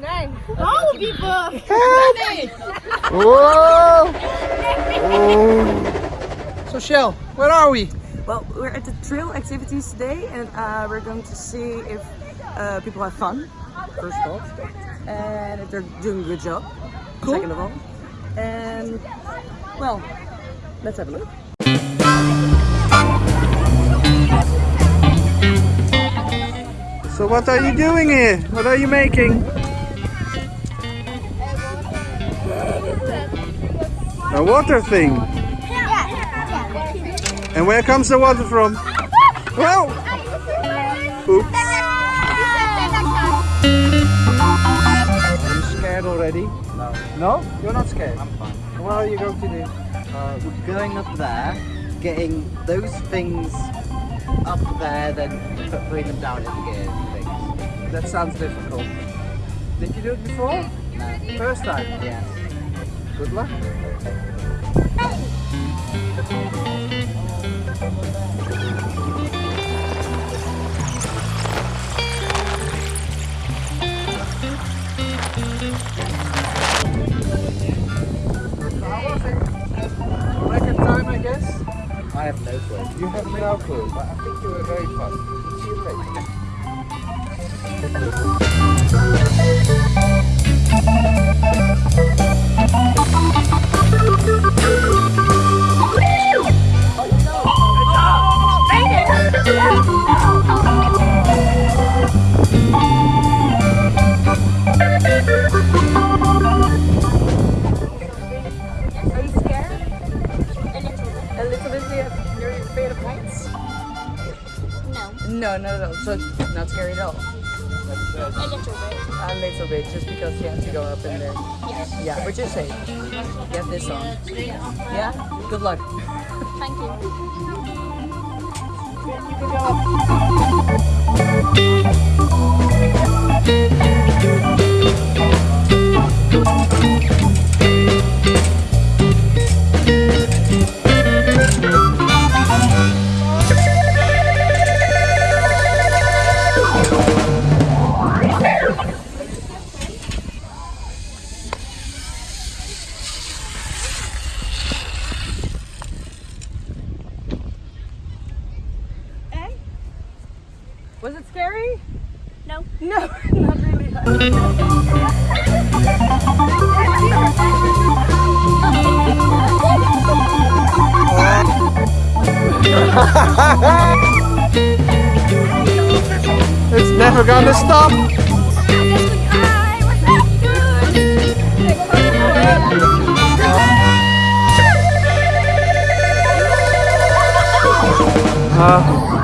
Nee. Hou piepen. Nee. Whoa! Oh. So Shell, where are we? Well, we're at the trail activities today and uh, we're going to see if uh, people have fun, first of all, and if they're doing a good job, Cool. second of all. And, well, let's have a look. So what are you doing here? What are you making? A water thing. And where comes the water from? Well, oops. Are you scared already? No, No? You're not scared? I'm fine. What are you going to do? Uh, we're going up there, getting those things up there, then put, putting them down into gear things. That sounds difficult. Did you do it before? No. First time? Yes. Good luck. Record time, I guess? I have no clue. You have no clue, but I think you were very fun. No, No, not at all. So it's not scary at all. A little bit. A little bit, just because you have to go up in there. Yes. Yeah, but you're safe. You have this on. Yeah? Good luck. Thank you. Was it scary? No. No, not really. It's never gonna stop. Uh,